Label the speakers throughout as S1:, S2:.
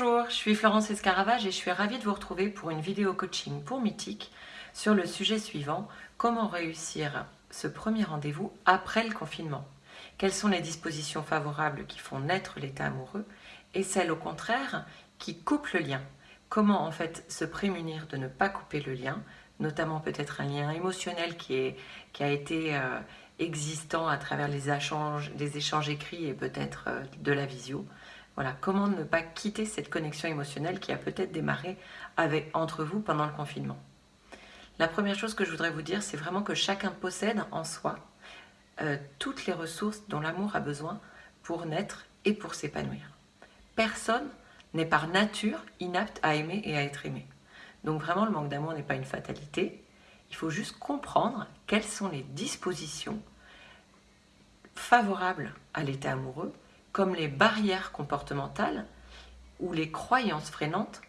S1: Bonjour, je suis Florence Escaravage et je suis ravie de vous retrouver pour une vidéo coaching pour Mythique sur le sujet suivant, comment réussir ce premier rendez-vous après le confinement. Quelles sont les dispositions favorables qui font naître l'état amoureux et celles au contraire qui coupent le lien? Comment en fait se prémunir de ne pas couper le lien, notamment peut-être un lien émotionnel qui, a été euh, existant à travers les échanges, les échanges écrits et peut-être euh, de la visio? Voilà, comment ne pas quitter cette connexion émotionnelle qui a peut-être démarré entre vous pendant le confinement? La première chose que je voudrais vous dire, c'est vraiment que chacun possède en soi euh, toutes les ressources dont l'amour a besoin pour naître et pour s'épanouir. Personne n'est par nature inapte à aimer et à être aimé. Donc vraiment, le manque d'amour n'est pas une fatalité. Il faut juste comprendre quelles sont les dispositions favorables à l'état amoureux comme les barrières comportementales ou les croyances freinantes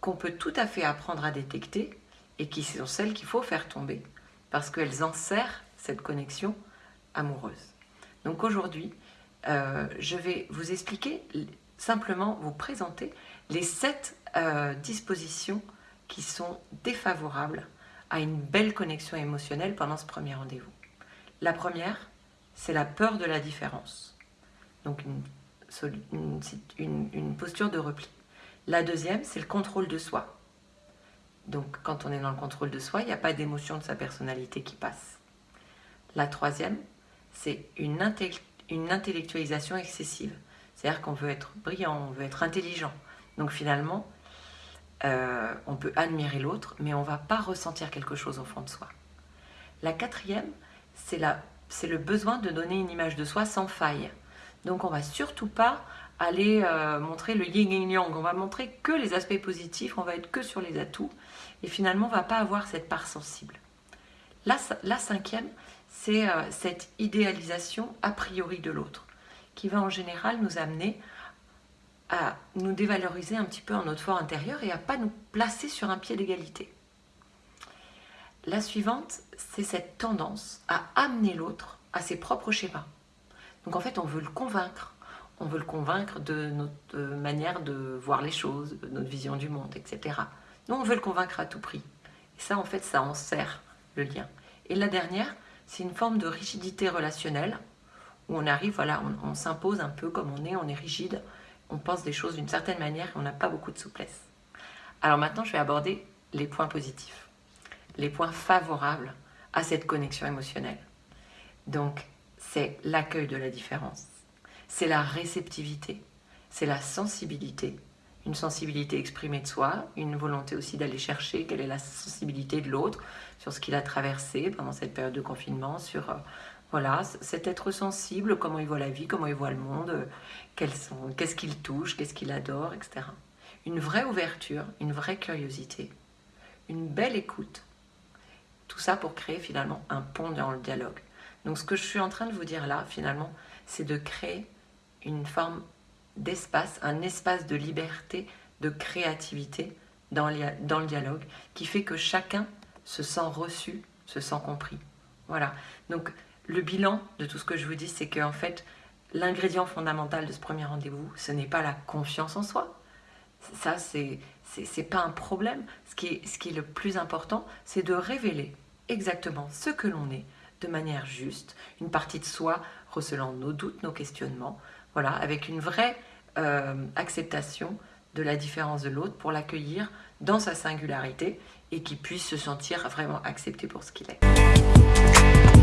S1: qu'on peut tout à fait apprendre à détecter et qui sont celles qu'il faut faire tomber parce qu'elles enserrent cette connexion amoureuse. Donc aujourd'hui, euh, je vais vous expliquer, simplement vous présenter les sept euh, dispositions qui sont défavorables à une belle connexion émotionnelle pendant ce premier rendez-vous. La première, c'est la peur de la différence donc une, posture de repli. La deuxième, c'est le contrôle de soi. Donc quand on est dans le contrôle de soi, il n'y a pas d'émotion de sa personnalité qui passe. La troisième, c'est une, intellectualisation excessive. C'est-à-dire qu'on veut être brillant, on veut être intelligent. Donc finalement, euh, on peut admirer l'autre, mais on ne va pas ressentir quelque chose au fond de soi. La quatrième, c'est le besoin de donner une image de soi sans faille. Donc on va surtout pas aller euh, montrer le yin et yang, on va montrer que les aspects positifs, on va être que sur les atouts, et finalement on va pas avoir cette part sensible. La, cinquième, c'est euh, cette idéalisation a priori de l'autre, qui va en général nous amener à nous dévaloriser un petit peu en notre fort intérieur et à pas nous placer sur un pied d'égalité. La suivante, c'est cette tendance à amener l'autre à ses propres schémas. Donc en fait, on veut le convaincre. On veut le convaincre de notre manière de voir les choses, de notre vision du monde, etc. Nous, on veut le convaincre à tout prix. Et ça, en fait, ça en sert le lien. Et la dernière, c'est une forme de rigidité relationnelle, où on arrive, voilà, on, s'impose un peu comme on est, on est rigide, on pense des choses d'une certaine manière et on n'a pas beaucoup de souplesse. Alors maintenant, je vais aborder les points positifs, les points favorables à cette connexion émotionnelle. Donc, c'est l'accueil de la différence, c'est la réceptivité, c'est la sensibilité, une sensibilité exprimée de soi, une volonté aussi d'aller chercher quelle est la sensibilité de l'autre sur ce qu'il a traversé pendant cette période de confinement, sur euh, voilà, cet être sensible, comment il voit la vie, comment il voit le monde, qu'est-ce qu'il touche, qu'est-ce qu'il adore, etc. Une vraie ouverture, une vraie curiosité, une belle écoute. Tout ça pour créer finalement un pont dans le dialogue. Donc ce que je suis en train de vous dire là, finalement, c'est de créer une forme d'espace, un espace de liberté, de créativité dans, le dialogue, qui fait que chacun se sent reçu, se sent compris. Voilà. Donc le bilan de tout ce que je vous dis, c'est qu'en fait, l'ingrédient fondamental de ce premier rendez-vous, ce n'est pas la confiance en soi. Ça, c'est n'est pas un problème. Ce qui est, ce qui est le plus important, c'est de révéler exactement ce que l'on est, de manière juste, une partie de soi recelant nos doutes, nos questionnements, voilà, avec une vraie euh, acceptation de la différence de l'autre pour l'accueillir dans sa singularité et qu'il puisse se sentir vraiment accepté pour ce qu'il est.